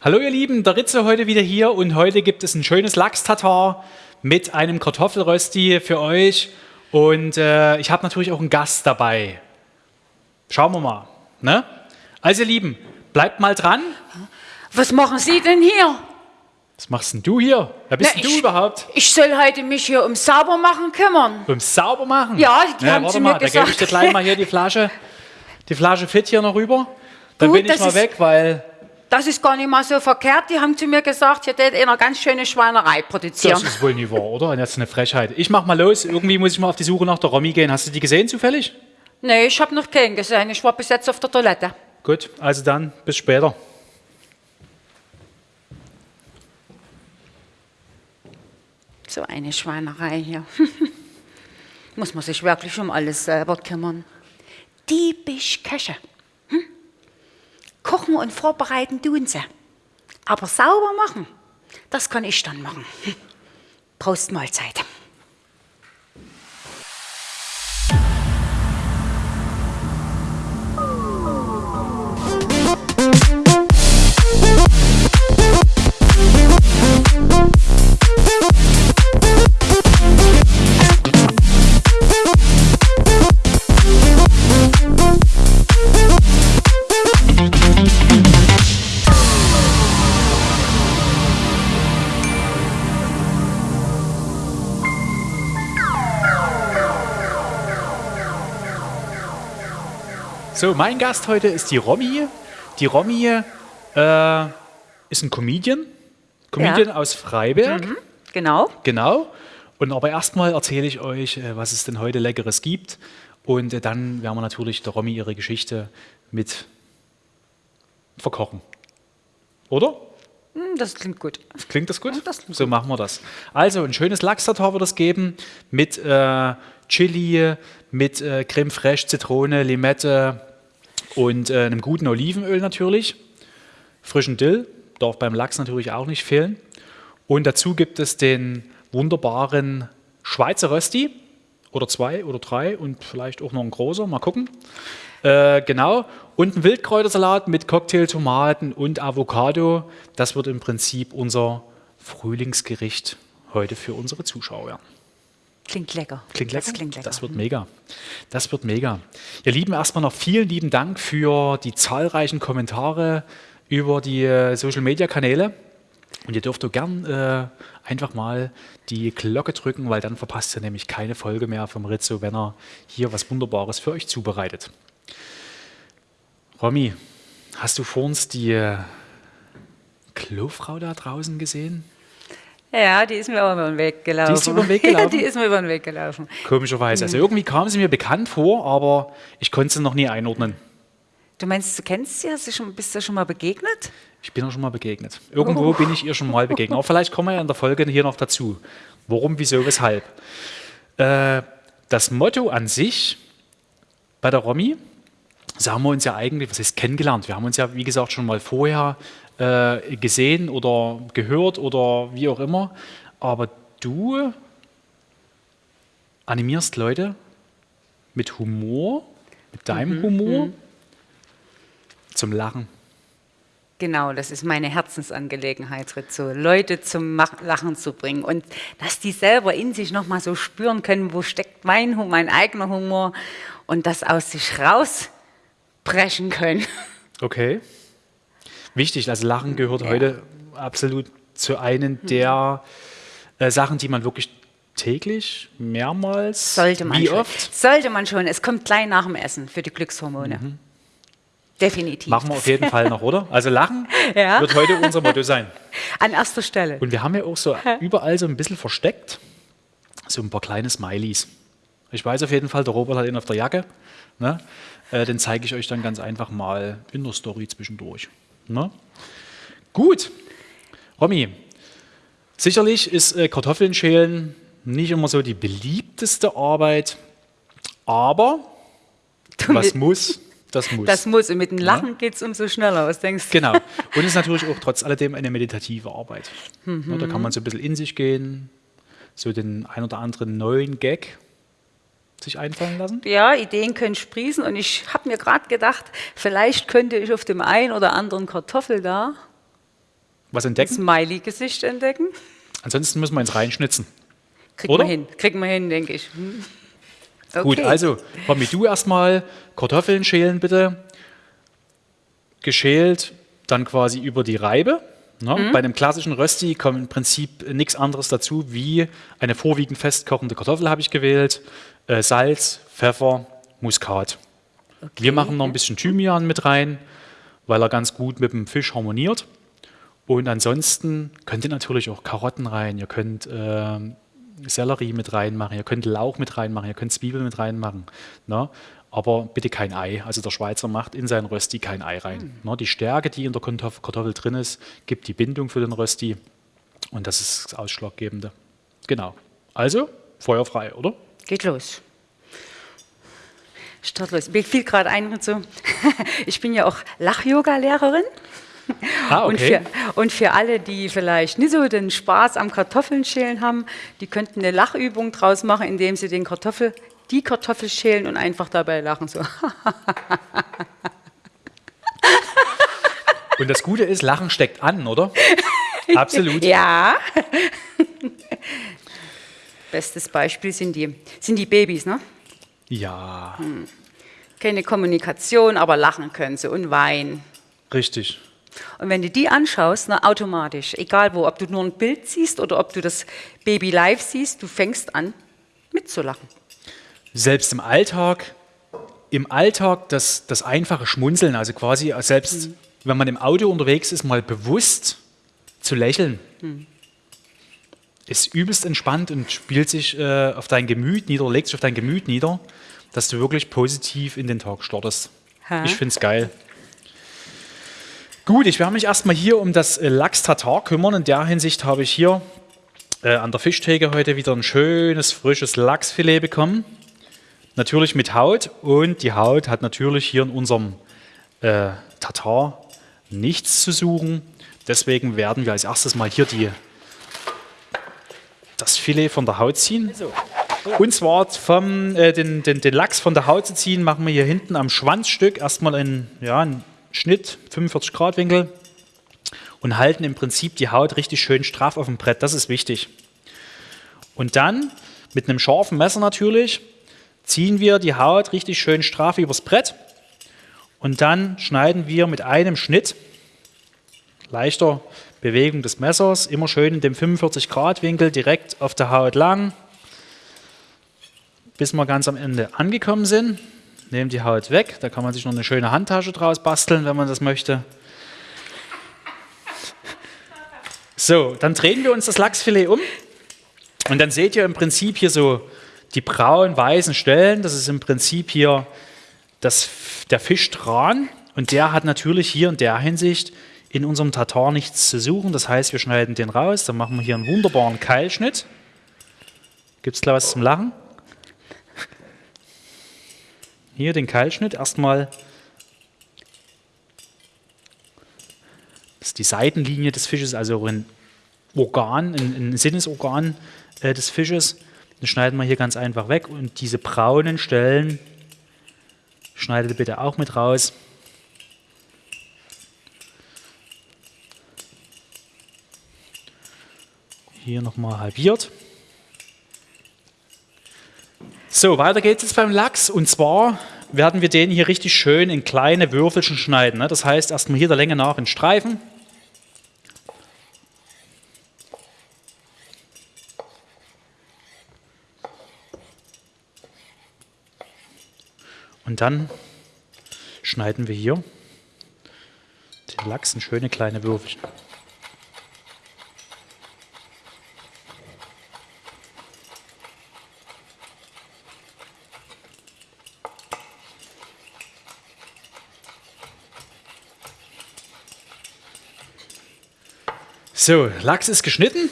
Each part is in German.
Hallo ihr Lieben, der Ritze heute wieder hier und heute gibt es ein schönes Lachs-Tatar mit einem Kartoffelrösti für euch und äh, ich habe natürlich auch einen Gast dabei. Schauen wir mal. Ne? Also ihr Lieben, bleibt mal dran. Was machen Sie denn hier? Was machst denn du hier? Wer bist Na, denn du ich- überhaupt? Ich soll heute mich hier um Saubermachen kümmern. Beim Saubermachen? Ja, die haben warte zu mal, mir da gebe ich gesagt. dir gleich mal hier die Flasche, die Flasche Fit hier noch rüber. Dann Gut, bin ich mal weg, weil Das ist gar nicht mal so verkehrt. Die haben zu mir gesagt, hier tät eine ganz schöne Schweinerei produzieren. das ist wohl nie wahr, oder? Und jetzt eine Frechheit. Ich mach mal los. Irgendwie muss ich mal auf die Suche nach der Romy gehen. Hast du die gesehen zufällig? Nee, ich habe noch keinen gesehen. Ich war bis jetzt auf der Toilette. Gut, also dann bis später. So eine Schweinerei hier. Muss man sich wirklich um alles selber kümmern. Diebisch Köche. Kochen und vorbereiten tun sie. Aber sauber machen, das kann ich dann machen. Prost Mahlzeit. So, mein Gast heute ist die Romy. Die Romy äh, ist ein Comedian. Comedian aus Freiberg. Genau. Genau. Und aber erstmal erzähle ich euch, äh, was es denn heute Leckeres gibt. Und äh, dann werden wir natürlich der Romy ihre Geschichte mit verkochen. Oder? Hm, Das klingt gut. Klingt das gut? Ja, das klingt so machen wir das. Also ein schönes Lachs-Tartar wird es geben mit äh, Chili, mit äh, Creme fraiche, Zitrone, Limette und äh, einem guten Olivenöl natürlich. Frischen Dill, darf beim Lachs natürlich auch nicht fehlen. Und dazu gibt es den wunderbaren Schweizer Rösti oder zwei oder drei und vielleicht auch noch ein großer, mal gucken. Äh, genau. Und ein Wildkräutersalat mit Cocktailtomaten und Avocado. Das wird im Prinzip unser Frühlingsgericht heute für unsere Zuschauer. Klingt lecker. Klingt lecker? Das klingt lecker. Das wird mega. Das wird mega. Ihr Lieben, erstmal noch vielen lieben Dank für die zahlreichen Kommentare über die äh, Social Media Kanäle. Und ihr dürft auch gern äh, einfach mal die Glocke drücken, weil dann verpasst ihr nämlich keine Folge mehr vom Rizzo, wenn er hier was Wunderbares für euch zubereitet. Romy, hast du vor uns die äh, Klofrau da draußen gesehen? Ja, die ist mir auch über den Weg gelaufen. Die ist über den Weg Ja, gelaufen? die ist mir über den Weg gelaufen. Komischerweise. Also irgendwie kam sie mir bekannt vor, aber ich konnte sie noch nie einordnen. Du meinst, du kennst sie? Hast du schon, bist du schon mal begegnet? Ich bin ihr schon mal begegnet. Irgendwo bin ich ihr schon mal begegnet. Aber vielleicht kommen wir ja in der Folge hier noch dazu. Warum, wieso, weshalb. Äh, das Motto an sich bei der Romy, das haben wir uns ja eigentlich, was heißt kennengelernt? Wir haben uns ja, wie gesagt, schon mal vorher äh, gesehen oder gehört oder wie auch immer. Aber du animierst Leute mit Humor, mit deinem Humor zum Lachen. Genau, das ist meine Herzensangelegenheit, Rizzo, Leute zum Lachen zu bringen und dass die selber in sich nochmal so spüren können, wo steckt mein, mein eigener Humor und das aus sich rausbrechen können. Okay. Wichtig, also Lachen gehört heute absolut zu einem der äh, Sachen, die man wirklich täglich, mehrmals, Sollte man wie schon. oft, Sollte man schon. Es kommt gleich nach dem Essen für die Glückshormone. Definitiv. machen wir auf jeden Fall noch, oder? Also Lachen Ja. wird heute unser Motto sein. An erster Stelle. Und wir haben ja auch so überall so ein bisschen versteckt, so ein paar kleine Smileys. Ich weiß auf jeden Fall, der Robert hat ihn auf der Jacke. Ne? Äh, den zeige ich euch dann ganz einfach mal in der Story zwischendurch. Ne? Gut, Romy, sicherlich ist äh, Kartoffeln schälen nicht immer so die beliebteste Arbeit, aber was muss, das muss. Das muss. Und mit dem Lachen geht es umso schneller. Was denkst du? Genau. Und es ist natürlich auch trotz alledem eine meditative Arbeit. Ja, da kann man so ein bisschen in sich gehen, so den ein oder anderen neuen Gag sich einfallen lassen. Ja, Ideen können sprießen und ich habe mir gerade gedacht, vielleicht könnte ich auf dem einen oder anderen Kartoffel da was entdecken. Smiley-Gesicht entdecken. Ansonsten müssen wir ins reinschnitzen. Kriegen wir hin, kriegen wir hin, denke ich. Hm. Okay. Gut, also, Romy, du erstmal Kartoffeln schälen bitte. Geschält, dann quasi über die Reibe. Ne? Mhm. Bei einem klassischen Rösti kommt im Prinzip nichts anderes dazu wie eine vorwiegend festkochende Kartoffel habe ich gewählt, äh, Salz, Pfeffer, Muskat. Wir machen noch ein bisschen Thymian mit rein, weil er ganz gut mit dem Fisch harmoniert. Und ansonsten könnt ihr natürlich auch Karotten rein, ihr könnt ähm, Sellerie mit reinmachen, ihr könnt Lauch mit reinmachen, ihr könnt Zwiebeln mit reinmachen. Ne? Aber bitte kein Ei. Also der Schweizer macht in seinen Rösti kein Ei rein. Ne? Die Stärke, die in der Kartoffel, Kartoffel drin ist, gibt die Bindung für den Rösti. Und das ist das Ausschlaggebende. Genau. Also, feuerfrei, oder? Geht los. Start los. Mir fiel gerade ein und so. Ich bin ja auch Lach-Yoga-Lehrerin. Ah, Und, okay. für, und für alle, die vielleicht nicht so den Spaß am Kartoffeln schälen haben, die könnten eine Lachübung draus machen, indem sie den Kartoffel, die Kartoffel schälen und einfach dabei lachen. So. Und das Gute ist, Lachen steckt an, oder? Absolut. Ja. Bestes Beispiel sind die, sind die Babys, ne? Ja, Keine Kommunikation, aber lachen können sie und weinen. richtig. Und wenn du die anschaust, na, automatisch, egal wo, ob du nur ein Bild siehst oder ob du das Baby live siehst, du fängst an mitzulachen. Selbst im Alltag, im Alltag das, das einfache Schmunzeln, also quasi selbst wenn man im Auto unterwegs ist, mal bewusst zu lächeln, ist übelst entspannt und spielt sich äh, auf dein Gemüt nieder, legt sich auf dein Gemüt nieder, dass du wirklich positiv in den Tag startest. Ha. Ich finde es geil. Gut, ich werde mich erstmal hier um das äh, Lachs-Tatar kümmern. In der Hinsicht habe ich hier äh, an der Fischtheke heute wieder ein schönes, frisches Lachsfilet bekommen. Natürlich mit Haut und die Haut hat natürlich hier in unserem äh, Tatar nichts zu suchen. Deswegen werden wir als erstes mal hier die, das Filet von der Haut ziehen. Und zwar vom, äh, den, den, den Lachs von der Haut zu ziehen, machen wir hier hinten am Schwanzstück erstmal einen, ja, einen Schnitt, 45 Grad Winkel und halten im Prinzip die Haut richtig schön straff auf dem Brett. Das ist wichtig. Und dann mit einem scharfen Messer natürlich ziehen wir die Haut richtig schön straff übers Brett und dann schneiden wir mit einem Schnitt, leichter Bewegung des Messers, immer schön in dem 45 Grad Winkel direkt auf der Haut lang, bis wir ganz am Ende angekommen sind. Nehmen die Haut weg, da kann man sich noch eine schöne Handtasche draus basteln, wenn man das möchte. So, dann drehen wir uns das Lachsfilet um und dann seht ihr im Prinzip hier so die braun-weißen Stellen. Das ist im Prinzip hier das, der Fischtran und der hat natürlich hier in der Hinsicht in unserem Tatar nichts zu suchen. Das heißt, wir schneiden den raus, dann machen wir hier einen wunderbaren Keilschnitt. Gibt es gleich was zum Lachen? Hier den Keilschnitt erstmal. Das ist die Seitenlinie des Fisches, also ein Organ, ein, ein Sinnesorgan äh, des Fisches. Den schneiden wir hier ganz einfach weg und diese braunen Stellen schneidet bitte auch mit raus. Hier nochmal halbiert. So, weiter geht's jetzt beim Lachs und zwar werden wir den hier richtig schön in kleine Würfelchen schneiden. ne? Das heißt, erstmal hier der Länge nach in Streifen. Und dann schneiden wir hier den Lachs in schöne kleine Würfelchen. So, Lachs ist geschnitten.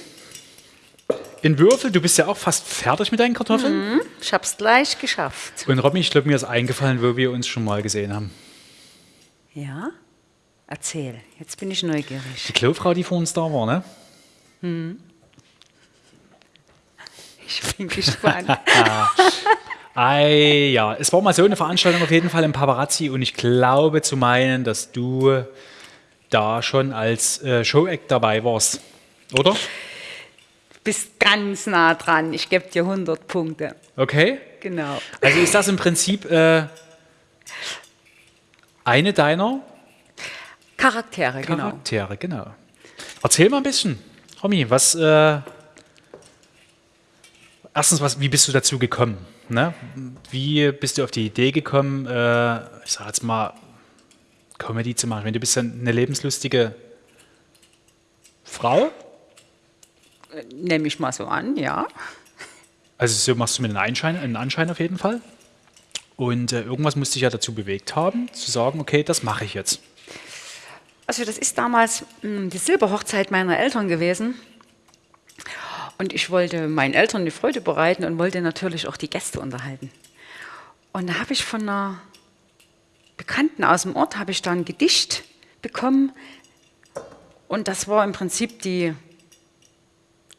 In Würfel, du bist ja auch fast fertig mit deinen Kartoffeln. Ich hab's gleich geschafft. Und Robin, ich glaube, mir ist eingefallen, wo wir uns schon mal gesehen haben. Ja? Erzähl, jetzt bin ich neugierig. Die Klofrau, die vor uns da war, ne? Ich bin gespannt. Ei, ja, es war mal so eine Veranstaltung auf jeden Fall im Paparazzi und ich glaube zu meinen, dass du da schon als äh, Show-Act dabei warst, oder? Bist ganz nah dran. Ich gebe dir 100 Punkte. Okay. Genau. Also ist das im Prinzip äh, eine deiner Charaktere, genau. Charaktere, genau. Erzähl mal ein bisschen, Romy, was, äh, erstens, was, wie bist du dazu gekommen? Ne? Wie bist du auf die Idee gekommen, äh, ich sag jetzt mal, Comedy zu machen? Wenn du bist eine lebenslustige Frau, Nehme ich mal so an, ja. also so machst du mir einen Anschein, einen Anschein auf jeden Fall. Und äh, irgendwas musste dich ja dazu bewegt haben, zu sagen, okay, das mache ich jetzt. Also das ist damals mh, die Silberhochzeit meiner Eltern gewesen. Und ich wollte meinen Eltern die Freude bereiten und wollte natürlich auch die Gäste unterhalten. Und da habe ich von einer Bekannten aus dem Ort habe ich dann ein Gedicht bekommen. Und das war im Prinzip die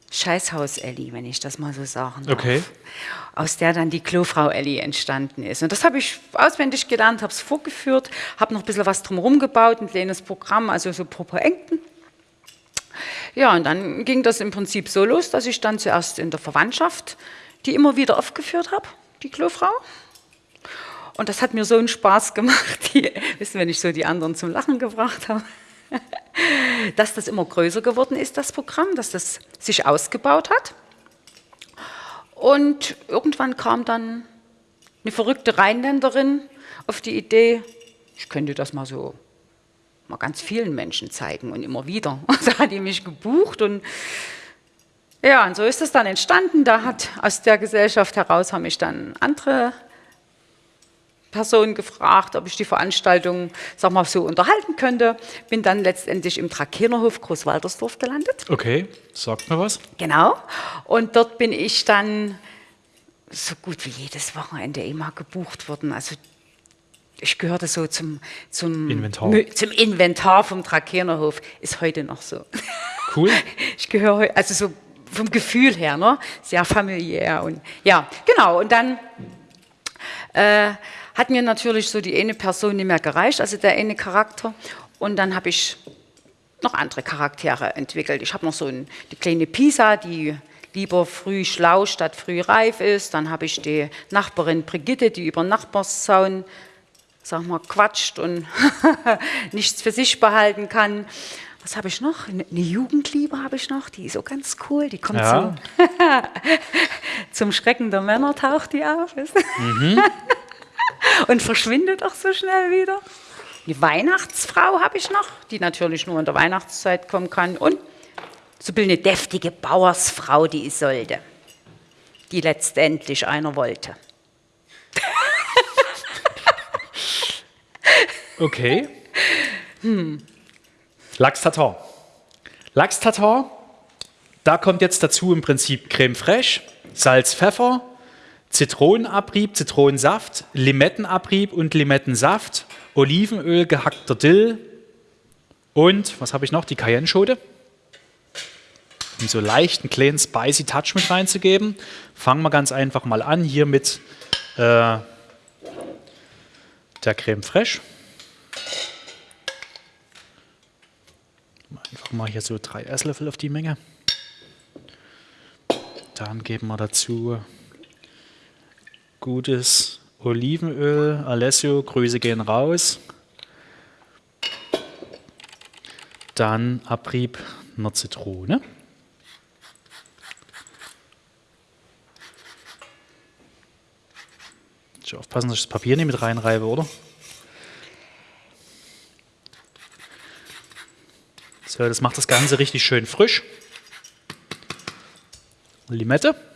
Scheißhaus-Elli, wenn ich das mal so sagen darf. Okay. Aus der dann die Klofrau Elli entstanden ist. Und das habe ich auswendig gelernt, habe es vorgeführt, habe noch ein bisschen was drumherum gebaut, ein kleines Programm, also so Popo-Enken. Ja, und dann ging das im Prinzip so los, dass ich dann zuerst in der Verwandtschaft die immer wieder aufgeführt habe, die Klofrau. Und das hat mir so einen Spaß gemacht, die, wissen, wenn ich so die anderen zum Lachen gebracht habe, dass das immer größer geworden ist, das Programm, dass das sich ausgebaut hat. Und irgendwann kam dann eine verrückte Rheinländerin auf die Idee, ich könnte das mal so mal ganz vielen Menschen zeigen und immer wieder. Da hat die mich gebucht und ja, und so ist es dann entstanden. Da hat aus der Gesellschaft heraus haben mich dann andere Personen gefragt, ob ich die Veranstaltung, sag mal, so unterhalten könnte. Bin dann letztendlich im Trakenerhof Großwaltersdorf gelandet. Okay, sagt mir was. Genau. Und dort bin ich dann so gut wie jedes Wochenende immer gebucht worden. Also ich gehörte so zum, zum, Inventar. Zum Inventar vom Trakenerhof. Ist heute noch so. Cool. Ich gehöre also so vom Gefühl her, ne? sehr familiär und ja, genau. Und dann äh, hat mir natürlich so die eine Person nicht mehr gereicht, also der eine Charakter. Und dann habe ich noch andere Charaktere entwickelt. Ich habe noch so ein, die kleine Pisa, die lieber früh schlau statt früh reif ist. Dann habe ich die Nachbarin Brigitte, die über Nachbarszaun sag mal, quatscht und nichts für sich behalten kann. Was habe ich noch? Eine Jugendliebe habe ich noch, die ist so ganz cool. Die kommt Ja. zum, zum Schrecken der Männer, taucht die auf. du? und verschwindet auch so schnell wieder. Die Weihnachtsfrau habe ich noch, die natürlich nur in der Weihnachtszeit kommen kann. Und so eine deftige Bauersfrau, die ich sollte, die letztendlich einer wollte. Okay. Lachs-Tatar. Lachs-Tatar, da kommt jetzt dazu im Prinzip Creme fraiche, Salz, Pfeffer, Zitronenabrieb, Zitronensaft, Limettenabrieb und Limettensaft, Olivenöl, gehackter Dill und, was habe ich noch, die Cayenne-Schote. Um so leicht einen kleinen spicy Touch mit reinzugeben, fangen wir ganz einfach mal an hier mit äh, der Creme fraiche. Einfach mal hier so drei Esslöffel auf die Menge. Dann geben wir dazu gutes Olivenöl. Alessio, Grüße gehen raus. Dann Abrieb einer Zitrone. Schon aufpassen, dass ich das Papier nicht mit reinreibe, oder? So, das macht das Ganze richtig schön frisch. Limette.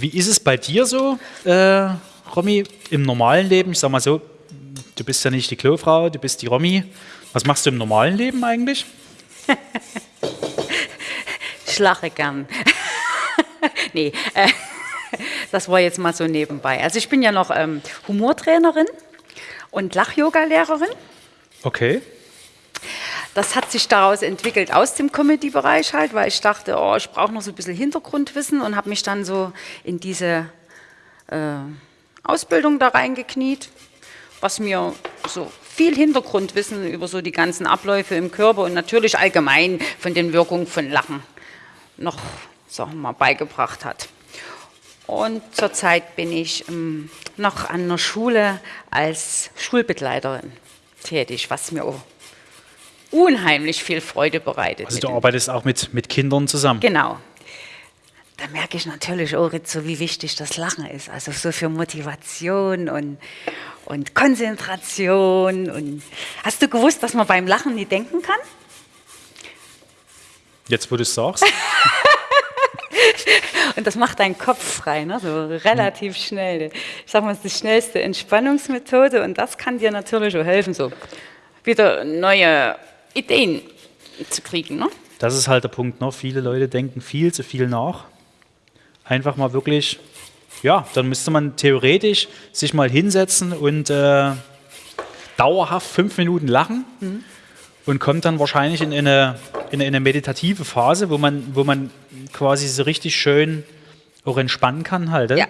Wie ist es bei dir so, äh, Romy, im normalen Leben? Ich sag mal so, du bist ja nicht die Klofrau, du bist die Romy. Was machst du im normalen Leben eigentlich? Ich lache gern. nee, äh, das war jetzt mal so nebenbei. Also ich bin ja noch ähm, Humortrainerin und Lach-Yoga-Lehrerin. Okay. Das hat sich daraus entwickelt aus dem Comedy-Bereich halt, weil ich dachte, oh, ich brauche noch so ein bisschen Hintergrundwissen und habe mich dann so in diese äh, Ausbildung da reingekniet, was mir so viel Hintergrundwissen über so die ganzen Abläufe im Körper und natürlich allgemein von den Wirkungen von Lachen noch sagen wir mal, beigebracht hat. Und zurzeit bin ich ähm, noch an einer Schule als Schulbegleiterin tätig, was mir auch unheimlich viel Freude bereitet. Also du arbeitest auch mit, mit Kindern zusammen? Genau. Da merke ich natürlich auch so, wie wichtig das Lachen ist. Also so für Motivation und, und Konzentration. Und Hast du gewusst, dass man beim Lachen nie denken kann? Jetzt, wo du es sagst. Und das macht deinen Kopf frei, ne? so relativ schnell. Ich sage mal, es ist die schnellste Entspannungsmethode und das kann dir natürlich auch helfen, so wieder neue Ideen zu kriegen. Ne? Das ist halt der Punkt. Ne? Viele Leute denken viel zu viel nach. Einfach mal wirklich, ja, dann müsste man theoretisch sich mal hinsetzen und äh, dauerhaft fünf Minuten lachen. Mhm und kommt dann wahrscheinlich in eine, in eine meditative Phase, wo man, wo man quasi so richtig schön auch entspannen kann halt. Ja.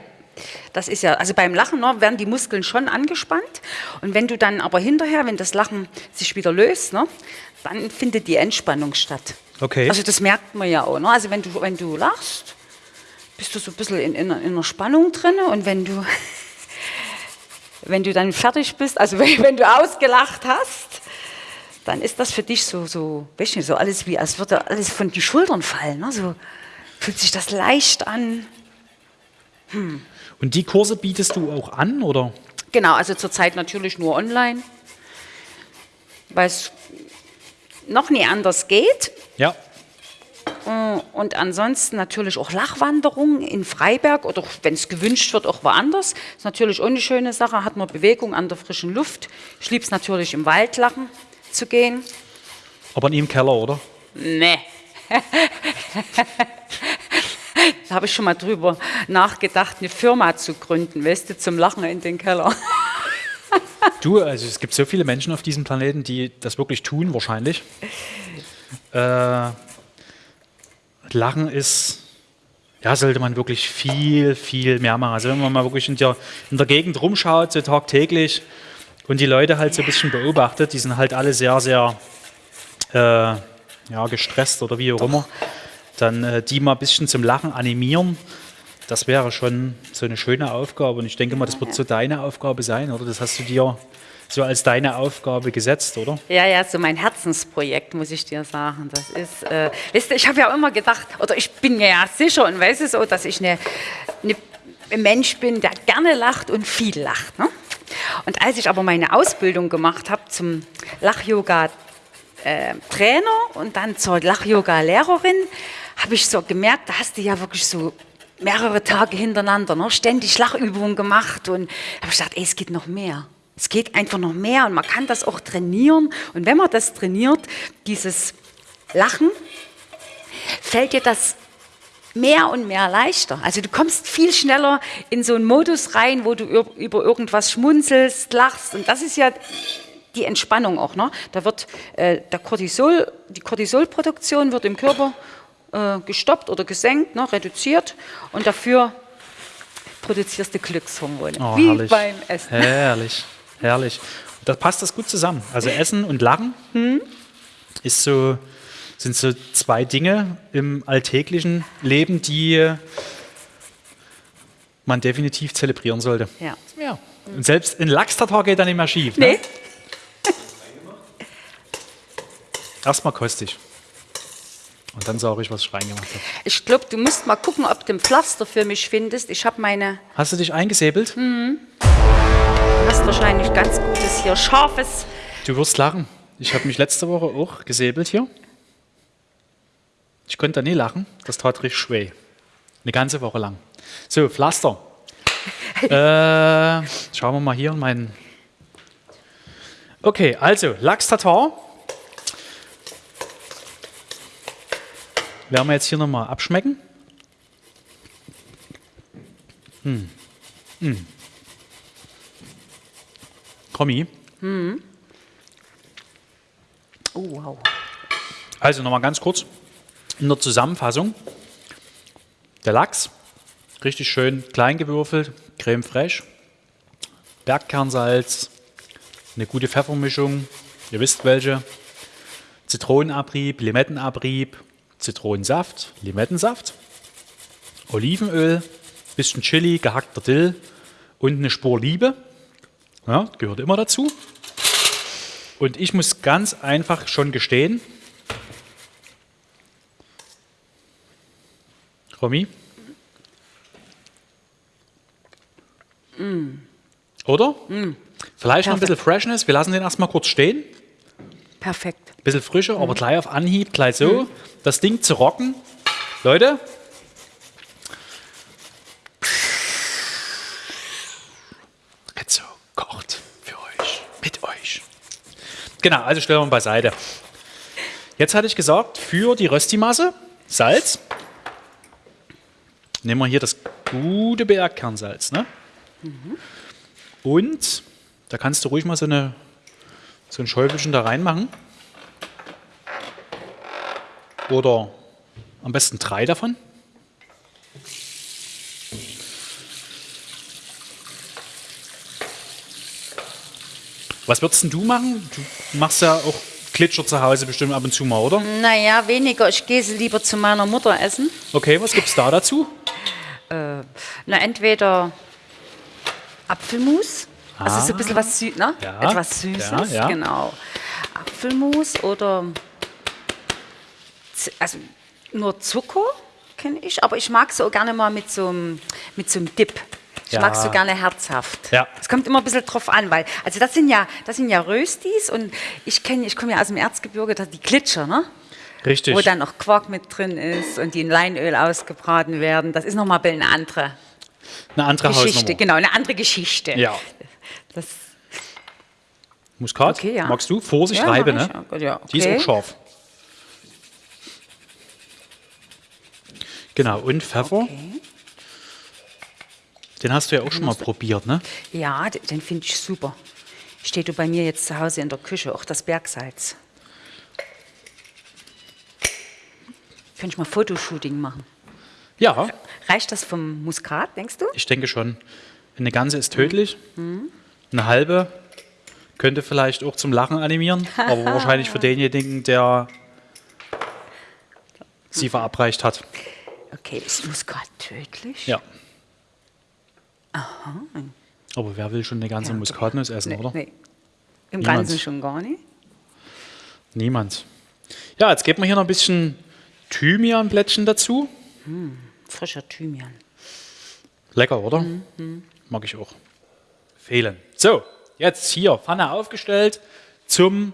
Das ist ja, also beim Lachen ne, werden die Muskeln schon angespannt und wenn du dann aber hinterher, wenn das Lachen sich wieder löst, ne, dann findet die Entspannung statt. Okay. Also das merkt man ja auch. Ne? Also wenn du, wenn du lachst, bist du so ein bisschen in, in, in einer Spannung drin und wenn du, wenn du dann fertig bist, also wenn, wenn du ausgelacht hast, dann ist das für dich so, so, weißt du, so alles wie, als würde alles von den Schultern fallen. Ne? So fühlt sich das leicht an. Hm. Und die Kurse bietest du auch an, oder? Genau, also zurzeit natürlich nur online, weil es noch nie anders geht. Ja. Äh, und ansonsten natürlich auch Lachwanderung in Freiberg oder wenn es gewünscht wird, auch woanders. Ist natürlich auch eine schöne Sache, hat man Bewegung an der frischen Luft. Ich liebe es natürlich im Wald lachen zu gehen. Aber nie im Keller, oder? Nee. da habe ich schon mal drüber nachgedacht, eine Firma zu gründen, weißt du, zum Lachen in den Keller. du, also es gibt so viele Menschen auf diesem Planeten, die das wirklich tun, wahrscheinlich. Äh, Lachen ist, ja, sollte man wirklich viel, viel mehr machen. Also wenn man mal wirklich in der, in der Gegend rumschaut, so tagtäglich, und die Leute halt so ein bisschen beobachtet, die sind halt alle sehr, sehr äh, ja, gestresst oder wie auch immer, dann äh, die mal ein bisschen zum Lachen animieren, das wäre schon so eine schöne Aufgabe. Und ich denke mal, das wird so deine Aufgabe sein, oder? Das hast du dir so als deine Aufgabe gesetzt, oder? Ja, ja, so mein Herzensprojekt, muss ich dir sagen. Das ist, äh, weißt du, ich habe ja immer gedacht, oder ich bin mir ja sicher und weiß es so, dass ich eine, eine, ein Mensch bin, der gerne lacht und viel lacht. Ne? Und als ich aber meine Ausbildung gemacht habe zum Lach-Yoga-Trainer äh, und dann zur Lach-Yoga-Lehrerin, habe ich so gemerkt, da hast du ja wirklich so mehrere Tage hintereinander ne, ständig Lachübungen gemacht und habe ich gedacht, ey, es geht noch mehr. Es geht einfach noch mehr und man kann das auch trainieren. Und wenn man das trainiert, dieses Lachen, fällt dir das mehr und mehr leichter. Also du kommst viel schneller in so einen Modus rein, wo du über irgendwas schmunzelst, lachst. Und das ist ja die Entspannung auch. Ne? Da wird äh, der Cortisol, die Cortisolproduktion wird im Körper äh, gestoppt oder gesenkt, ne, reduziert. Und dafür produzierst du Glückshormone. Oh, wie herrlich. beim Essen. Herrlich, herrlich. Da passt das gut zusammen. Also Essen und Lachen hm? ist so sind so zwei Dinge im alltäglichen Leben, die man definitiv zelebrieren sollte. Ja. ja. Und selbst ein Lachs-Tatar geht dann nicht mehr schief. Ne? Nee. Ne? Erstmal kostig. Und dann sage ich, was ich reingemacht habe. Ich glaube, du musst mal gucken, ob du ein Pflaster für mich findest. Ich habe meine. Hast du dich eingesäbelt? Mhm. Du hast wahrscheinlich ganz gutes hier, scharfes. Du wirst lachen. Ich habe mich letzte Woche auch gesäbelt hier. Ich konnte da nie lachen, das tat richtig weh. Eine ganze Woche lang. So, Pflaster. äh, schauen wir mal hier in meinen. Okay, also Lachs-Tatar. Werden wir jetzt hier nochmal abschmecken. Hm. Hm. Kommi. Hm. Oh, wow. Also nochmal ganz kurz in der Zusammenfassung. Der Lachs, richtig schön klein gewürfelt, creme fraiche, Bergkernsalz, eine gute Pfeffermischung, ihr wisst welche, Zitronenabrieb, Limettenabrieb, Zitronensaft, Limettensaft, Olivenöl, bisschen Chili, gehackter Dill und eine Spur Liebe. Ja, gehört immer dazu. Und ich muss ganz einfach schon gestehen, Romy? Oder? Vielleicht noch ein bisschen Freshness. Wir lassen den erstmal kurz stehen. Perfekt. Ein bisschen frischer, aber gleich auf Anhieb, gleich so. Das Ding zu rocken. Leute. So kocht für euch. Mit euch. Genau, also stellen wir mal beiseite. Jetzt hatte ich gesagt, für die Röstimasse Salz. Nehmen wir hier das gute Bergkernsalz. Ne? Und da kannst du ruhig mal so, eine, so ein Schäufelchen da reinmachen. Oder am besten drei davon. Was würdest denn du machen? Du machst ja auch Glitscher zu Hause bestimmt ab und zu mal, oder? Naja, weniger. Ich gehe sie lieber zu meiner Mutter essen. Okay, was gibt's da dazu? Na, entweder Apfelmus, also so ein bisschen was Süß, ne? Ja, Etwas Süßes, ja, ja. genau. Apfelmus oder also nur Zucker kenne ich, aber ich mag so gerne mal mit so einem, mit so einem Dip. Ich Ja. mag so gerne herzhaft. Ja. Es kommt immer ein bisschen drauf an, weil, also das sind ja, das sind ja Röstis und ich kenne, ich komme ja aus dem Erzgebirge, da die Glitscher, ne? Richtig. Wo dann noch Quark mit drin ist und die in Leinöl ausgebraten werden. Das ist nochmal eine andere Eine andere Geschichte, Hausnummer. genau, eine andere Geschichte. Ja. Das, Muskat, Okay, ja. magst du? Vorsicht, Ja, Reibe, ne? Ja, ja, Die ist okay. auch scharf. Genau, und Pfeffer, okay. den hast du ja auch schon mal probiert, ne? Ja, den finde ich super. Steht du bei mir jetzt zu Hause in der Küche, auch das Bergsalz. Könnte ich mal Fotoshooting machen. Ja, Reicht das vom Muskat, denkst du? ich denke schon. Eine ganze ist tödlich, eine halbe könnte vielleicht auch zum Lachen animieren, aber wahrscheinlich für denjenigen, der sie verabreicht hat. Okay, ist Muskat tödlich? Ja. Aber wer will schon eine ganze Ja, Muskatnuss essen, Nee, oder? nee. Im Niemand. Ganzen schon gar nicht. Niemand. Ja, jetzt geben wir hier noch ein bisschen Thymianblättchen dazu. Frischer Thymian. Lecker, oder? Mhm, Mag ich auch. Fehlen. So, jetzt hier Pfanne aufgestellt zum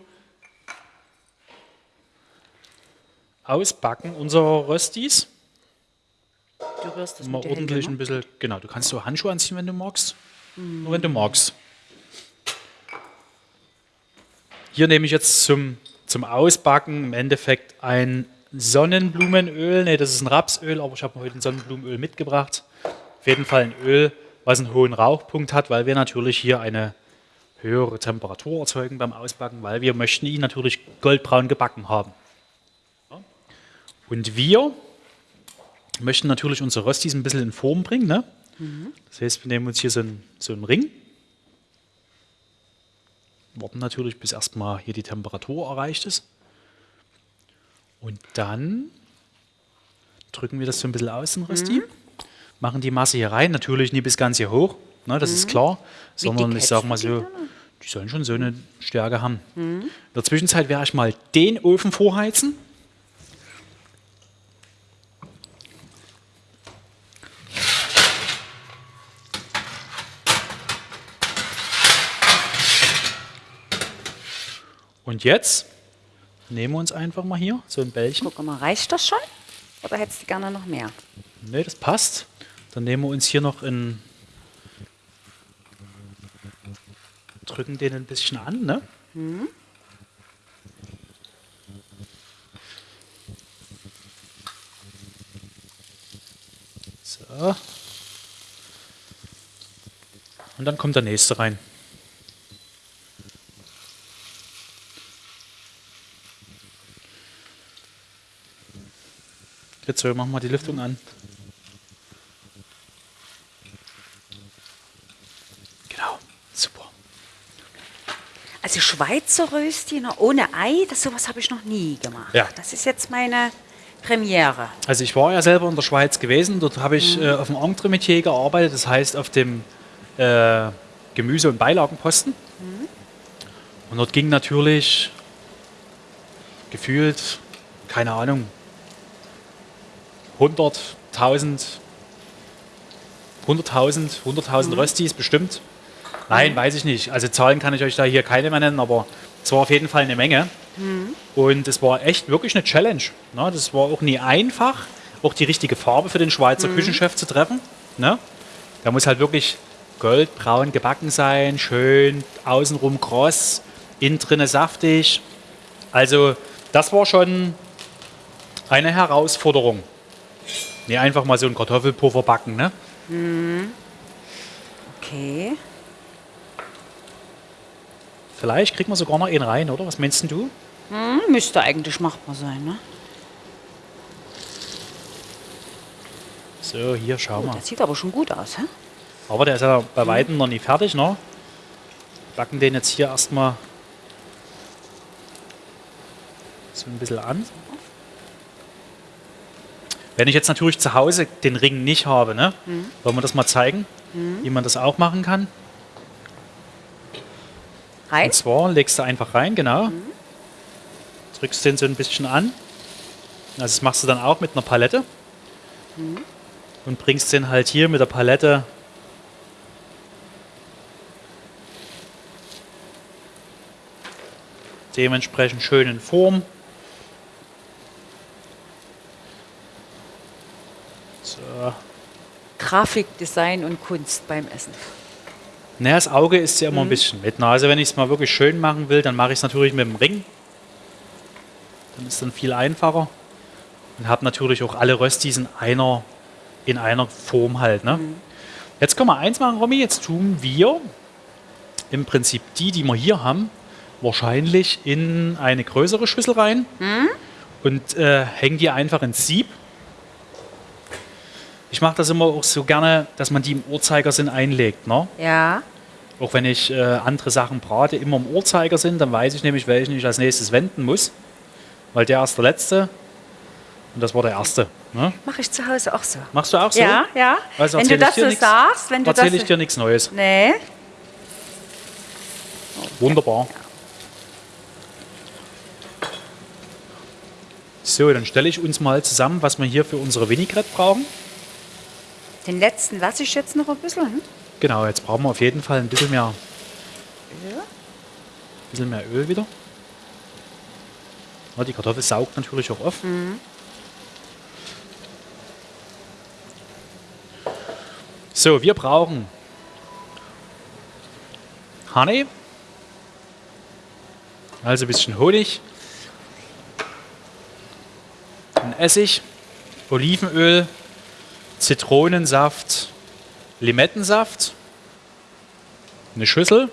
Ausbacken unserer Röstis. Du rührst das Mal mit ordentlich ne? ein bisschen, genau, du kannst so Handschuhe anziehen, wenn du magst. Nur wenn du magst. Hier nehme ich jetzt zum, zum Ausbacken im Endeffekt ein Sonnenblumenöl. Ne, das ist ein Rapsöl, aber ich habe heute ein Sonnenblumenöl mitgebracht. Auf jeden Fall ein Öl, was einen hohen Rauchpunkt hat, weil wir natürlich hier eine höhere Temperatur erzeugen beim Ausbacken, weil wir möchten ihn natürlich goldbraun gebacken haben. Und wir möchten natürlich unsere Röstis ein bisschen in Form bringen. Ne? Das heißt, wir nehmen uns hier so einen, so einen Ring. Warten natürlich, bis erstmal hier die Temperatur erreicht ist. Und dann drücken wir das so ein bisschen aus, den Rösti. Machen die Masse hier rein. Natürlich nie bis ganz hier hoch, ne, das ist klar. Sondern ich sage mal so, die sollen schon so eine Stärke haben. In der Zwischenzeit werde ich mal den Ofen vorheizen. Und jetzt nehmen wir uns einfach mal hier so ein Bällchen. Guck mal, reicht das schon? Oder hättest du gerne noch mehr? Ne, das passt. Dann nehmen wir uns hier noch in. Drücken den ein bisschen an, ne? So. Und dann kommt der nächste rein. Jetzt so, machen wir die Lüftung an. Genau, super. Also Schweizer Röstchen ohne Ei, das sowas habe ich noch nie gemacht. Ja. Das ist jetzt meine Premiere. Also ich war ja selber in der Schweiz gewesen, dort habe ich äh, auf dem Entremetier gearbeitet, das heißt auf dem äh, Gemüse- und Beilagenposten. Und dort ging natürlich gefühlt, keine Ahnung, 100, 1000, 100.000, 100.000 Röstis bestimmt. Nein, weiß ich nicht. Also Zahlen kann ich euch da hier keine mehr nennen, aber es war auf jeden Fall eine Menge. Und es war echt wirklich eine Challenge. Ne? Das war auch nie einfach, auch die richtige Farbe für den Schweizer Küchenchef zu treffen. Ne? Der muss halt wirklich goldbraun gebacken sein, schön außenrum kross, innen drinne saftig. Also das war schon eine Herausforderung. Nee, einfach mal so ein Kartoffelpuffer backen, ne? Okay. Vielleicht kriegen wir sogar noch einen rein, oder? Was meinst du? Hm, müsste eigentlich machbar sein, ne? So, hier, schau Oh, mal. das sieht aber schon gut aus, hä? Aber der ist ja bei Weitem noch nicht fertig, ne? Backen den jetzt hier erstmal so ein bisschen an. Wenn ich jetzt natürlich zu Hause den Ring nicht habe, ne? Wollen wir das mal zeigen, wie man das auch machen kann? Rein? Und zwar legst du einfach rein, genau. Drückst den so ein bisschen an. Also das machst du dann auch mit einer Palette. Und bringst den halt hier mit der Palette dementsprechend schön in Form. So. Grafik, Design und Kunst beim Essen. Naja, das Auge ist ja immer ein bisschen mit. ne? Also wenn ich es mal wirklich schön machen will, dann mache ich es natürlich mit dem Ring. Dann ist es dann viel einfacher. Und habe natürlich auch alle Röstis in einer, in einer Form halt. Ne? Jetzt können wir eins machen, Romy. Jetzt tun wir im Prinzip die, die wir hier haben, wahrscheinlich in eine größere Schüssel rein und äh, hängen die einfach ins Sieb. Ich mache das immer auch so gerne, dass man die im Uhrzeigersinn einlegt. Ne? Ja. Auch wenn ich äh, andere Sachen brate, immer im Uhrzeigersinn, dann weiß ich nämlich, welchen ich als nächstes wenden muss. Weil der ist der letzte und das war der erste. Ne? Mache ich zu Hause auch so. Machst du auch so? Ja, ja. Also wenn du erzähl das so nix- sagst, wenn du das. Erzähle ich dir nichts Neues. Nee. Wunderbar. So, dann stelle ich uns mal zusammen, was wir hier für unsere Vinaigrette brauchen. Den letzten lasse ich jetzt noch ein bisschen. Hm? Genau, jetzt brauchen wir auf jeden Fall ein bisschen mehr, Ja. bisschen mehr Öl wieder. Ja, die Kartoffel saugt natürlich auch auf. So, wir brauchen Honey, also ein bisschen Honig, ein Essig, Olivenöl, Zitronensaft, Limettensaft, eine Schüssel.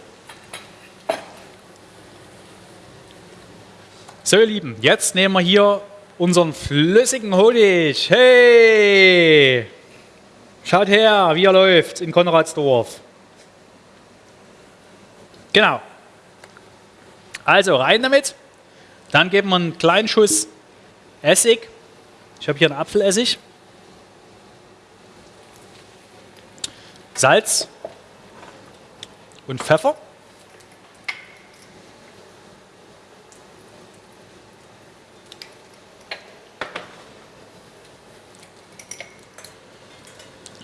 So, ihr Lieben, jetzt nehmen wir hier unseren flüssigen Honig. Hey! Schaut her, wie er läuft in Konradsdorf. Genau. Also rein damit. Dann geben wir einen kleinen Schuss Essig. Ich habe hier einen Apfelessig. Salz und Pfeffer.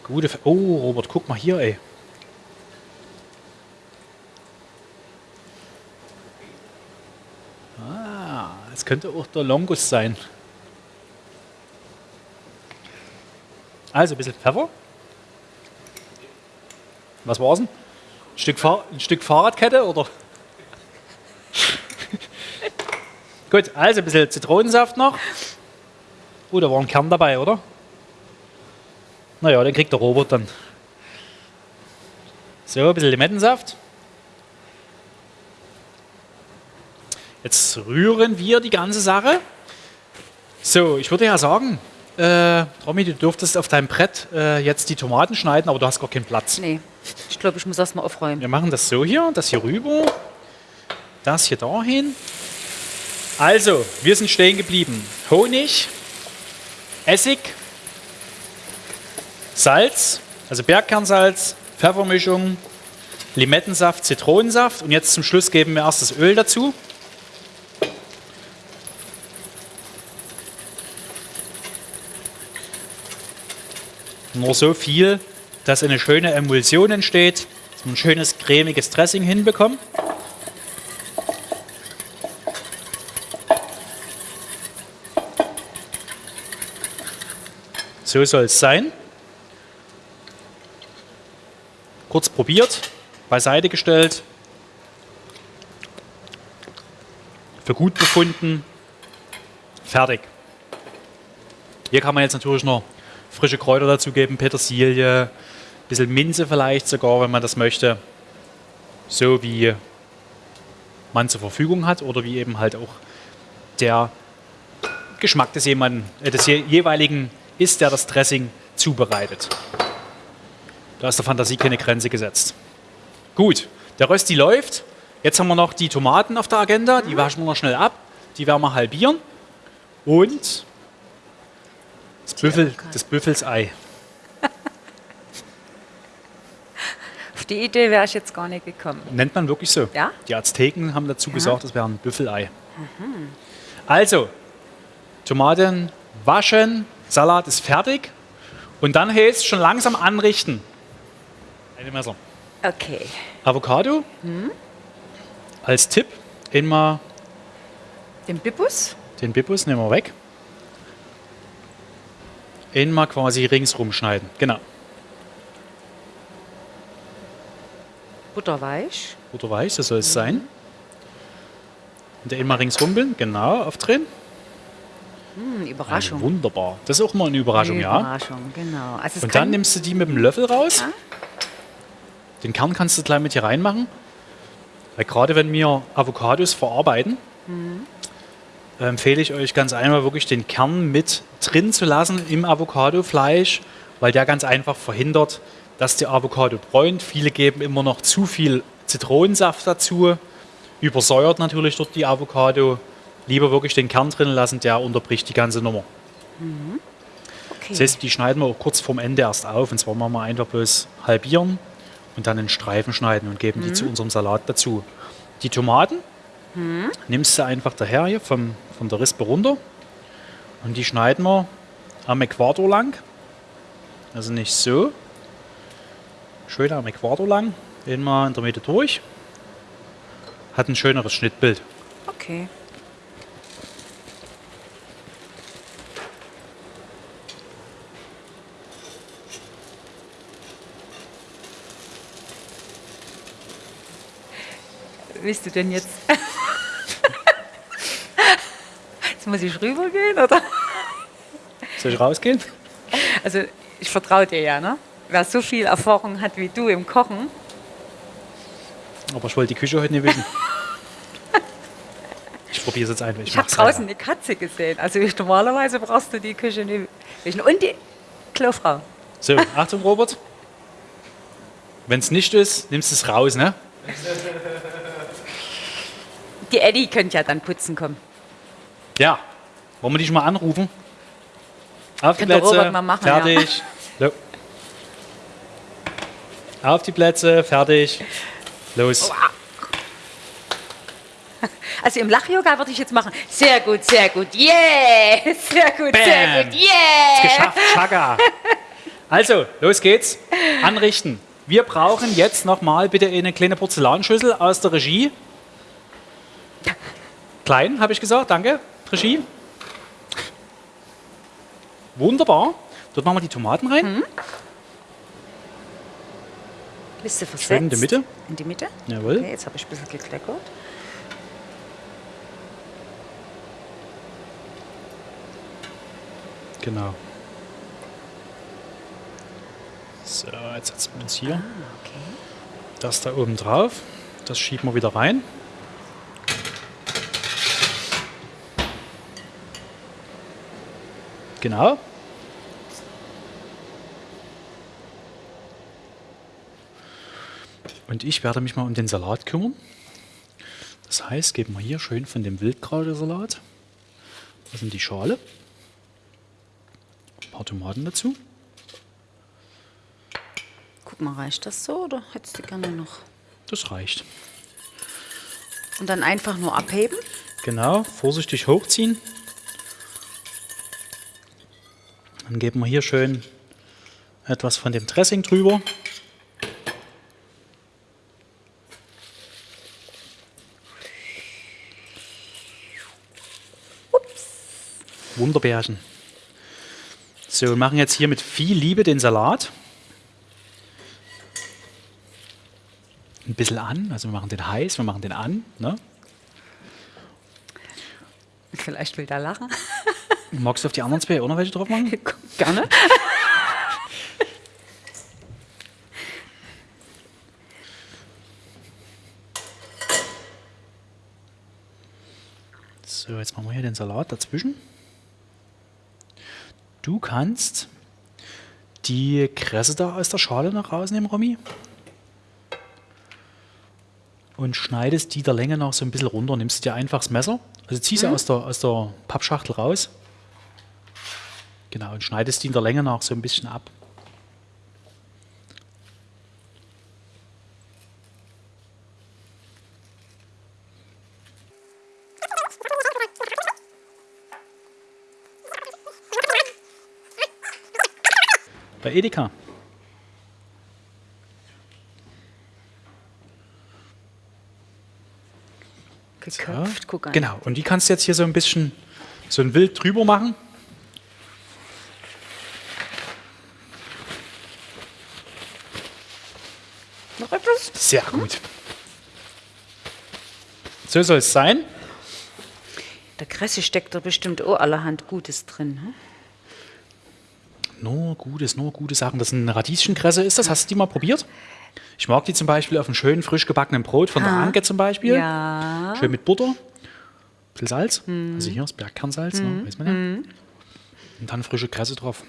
Gute. Pfe- Oh, Robert, guck mal hier, ey. Ah, es könnte auch der Longus sein. Also ein bisschen Pfeffer. Was war's denn? Ein Stück, Fahr ein Stück Fahrradkette oder? Gut, also ein bisschen Zitronensaft noch. Oh, da war ein Kern dabei, oder? Naja, den kriegt der Robert dann. So, ein bisschen Limettensaft. Jetzt rühren wir die ganze Sache. So, ich würde ja sagen, äh, Romy, du dürftest auf deinem Brett äh, jetzt die Tomaten schneiden, aber du hast gar keinen Platz. Nee, ich glaube, ich muss erst mal aufräumen. Wir machen das so hier, das hier rüber, das hier dahin. Also, wir sind stehen geblieben. Honig, Essig, Salz, also Bergkernsalz, Pfeffermischung, Limettensaft, Zitronensaft und jetzt zum Schluss geben wir erst das Öl dazu. Nur so viel, dass eine schöne Emulsion entsteht, dass wir ein schönes cremiges Dressing hinbekommen. So soll es sein. Kurz probiert, beiseite gestellt, für gut befunden, fertig. Hier kann man jetzt natürlich noch frische Kräuter dazugeben, Petersilie, ein bisschen Minze vielleicht sogar, wenn man das möchte. So wie man zur Verfügung hat oder wie eben halt auch der Geschmack des, jemanden, äh, des jeweiligen ist, der das Dressing zubereitet. Da ist der Fantasie keine Grenze gesetzt. Gut, der Rösti läuft. Jetzt haben wir noch die Tomaten auf der Agenda. Die waschen wir noch schnell ab. Die werden wir halbieren. Und das, Büffel, das Büffelsei. Auf die Idee wäre ich jetzt gar nicht gekommen. Nennt man wirklich so. Ja? Die Azteken haben dazu gesagt, das wäre ein Büffelei. Also, Tomaten waschen, Salat ist fertig. Und dann heißt es schon langsam anrichten. Eine Messer. Okay. Avocado als Tipp immer Den Bibus? den Bibus nehmen wir weg. Einmal quasi ringsrum schneiden. Genau. Butterweich. Weiß, so soll es sein. Und einmal ringsrumpeln, genau, aufdrehen. Hm, Überraschung. wunderbar. Das ist auch mal eine Überraschung, ja. Überraschung, genau. Also Und dann nimmst du die mit dem Löffel raus. Ja. Den Kern kannst du gleich mit hier reinmachen. Weil gerade wenn wir Avocados verarbeiten, äh, empfehle ich euch ganz einfach wirklich den Kern mit drin zu lassen im Avocadofleisch, weil der ganz einfach verhindert, dass die Avocado bräunt. Viele geben immer noch zu viel Zitronensaft dazu, übersäuert natürlich dort die Avocado. Lieber wirklich den Kern drin lassen, der unterbricht die ganze Nummer. okay. Das heißt, die schneiden wir auch kurz vorm Ende erst auf. Und zwar machen wir einfach bloß halbieren und dann in Streifen schneiden und geben die zu unserem Salat dazu. Die Tomaten nimmst du einfach daher hier vom, von der Rispe runter und die schneiden wir am Äquator lang. Also nicht so. Schön am Äquator lang. Immer in der Mitte durch. Hat ein schöneres Schnittbild. okay. Willst du denn jetzt? jetzt muss ich rübergehen, oder? Soll ich rausgehen? Also, ich vertraue dir ja, ne? Wer so viel Erfahrung hat wie du im Kochen, Aber ich wollte die Küche heute nicht wissen. Ich probiere es jetzt einfach. Ich habe mach's draußen eine Katze gesehen. Also ich, normalerweise brauchst du die Küche nicht wischen. Und die Klofrau. So, Achtung, Robert. Wenn es nicht ist, nimmst du es raus, ne? Die Eddie könnte ja dann putzen kommen. Ja. Wollen wir dich mal anrufen? Auf die Könnte Plätze. Mal machen, ja. fertig. So. Auf die Plätze, fertig. Los. Also im Lach-Yoga würde ich jetzt machen. Sehr gut, sehr gut, yeah! Sehr gut, sehr Bam. gut, yeah! Geschafft, Chaka. Also, los geht's. Anrichten. Wir brauchen jetzt nochmal bitte eine kleine Porzellanschüssel aus der Regie. Klein, habe ich gesagt, danke. Regie. Wunderbar. Dort machen wir die Tomaten rein. Bist du versetzt? Schön in die Mitte. In die Mitte? Jawohl. Okay, jetzt habe ich ein bisschen gekleckert. Genau. So, jetzt setzen wir uns hier Okay. das da oben drauf. Das schieben wir wieder rein. Genau. Und ich werde mich mal um den Salat kümmern. Das heißt, geben wir hier schön von dem Wildkrautersalat. Das sind die Schale. Ein paar Tomaten dazu. Guck mal, reicht das so oder hättest du gerne noch? Das reicht. Und dann einfach nur abheben? Genau, vorsichtig hochziehen. Dann geben wir hier schön etwas von dem Dressing drüber. Wunderbärchen. So, wir machen jetzt hier mit viel Liebe den Salat. Ein bisschen an, also wir machen den heiß, wir machen den an. Ne? Vielleicht will der lachen. Magst du auf die anderen zwei auch noch welche drauf machen? Gerne. So, jetzt machen wir hier den Salat dazwischen. Du kannst die Kresse da aus der Schale noch rausnehmen, Romy. Und schneidest die der Länge nach so ein bisschen runter. Nimmst dir einfach das Messer, also zieh sie aus, der, aus der Pappschachtel raus. Genau, und schneidest die in der Länge nach so ein bisschen ab. Bei Edeka. Geköpft, guck an. Genau, und die kannst du jetzt hier so ein bisschen so ein Wild drüber machen. Noch etwas? Sehr gut. So soll es sein. Der Kresse steckt da bestimmt auch allerhand Gutes drin. Hm? Nur Gutes, nur gute Sachen. Das ist eine Radieschenkresse ist das. Hast du die mal probiert? Ich mag die zum Beispiel auf einem schönen, frisch gebackenen Brot von der Ah. Anke zum Beispiel. Ja. Schön mit Butter. Bisschen Salz. Also hier das Bergkernsalz, ne? weiß man ja. Und dann frische Kresse drauf.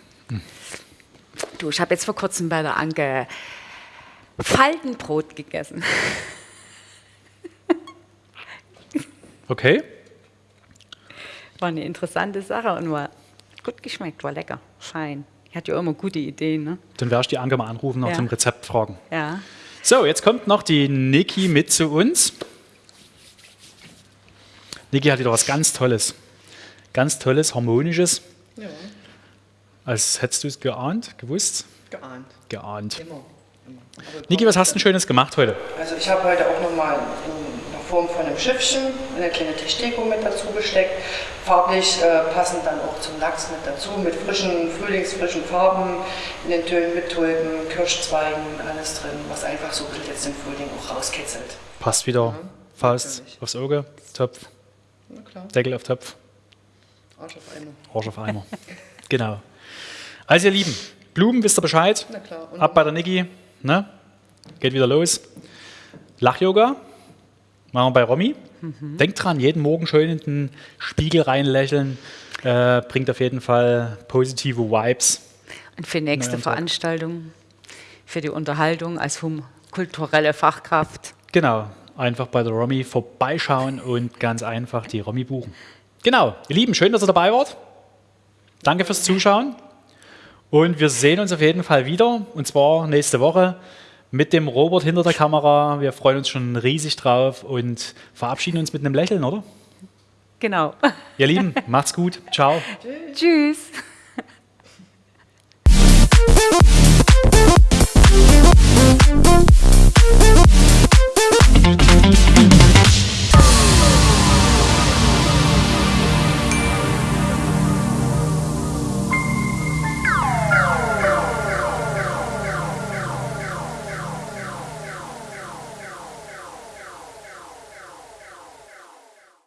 Du, ich habe jetzt vor kurzem bei der Anke Faltenbrot gegessen. Okay. War eine interessante Sache und war gut geschmeckt, war lecker, fein. Ich hatte ja immer gute Ideen, ne? Dann werde ich die Anke mal anrufen, nach Ja. dem Rezept fragen. Ja. So, jetzt kommt noch die Niki mit zu uns. Niki hat wieder was ganz Tolles. Ganz Tolles, Harmonisches. Ja, Als hättest du es geahnt, gewusst? geahnt. Geahnt. Immer. Niki, was hast du denn Schönes gemacht heute? Also ich habe heute auch nochmal in der Form von einem Schiffchen eine kleine Tischdeko mit dazu gesteckt. Farblich äh, passend dann auch zum Lachs mit dazu, mit frischen, frühlingsfrischen Farben, in den Tönen mit Tulpen, Kirschzweigen, alles drin, was einfach so jetzt den Frühling auch rauskitzelt. Passt wieder. Faust natürlich. aufs Auge, Topf, Na klar, Deckel auf Topf, Arsch auf Eimer. Arsch auf Eimer. genau. Also ihr Lieben, Blumen, wisst ihr Bescheid? Na klar. Und Ab bei der Niki. Ne? Geht wieder los. Lach-Yoga. Machen wir bei Romy. Denkt dran, jeden Morgen schön in den Spiegel reinlächeln. Äh, bringt auf jeden Fall positive Vibes. Und für nächste Neuer Tag. Veranstaltung, für die Unterhaltung als hum kulturelle Fachkraft. Genau. Einfach bei der Romy vorbeischauen und ganz einfach die Romy buchen. Genau. Ihr Lieben, schön, dass ihr dabei wart. Danke fürs Zuschauen. Und wir sehen uns auf jeden Fall wieder, und zwar nächste Woche mit dem Robert hinter der Kamera. Wir freuen uns schon riesig drauf und verabschieden uns mit einem Lächeln, oder? Genau. Ihr Lieben, macht's gut. Ciao. Tschüss. Tschüss.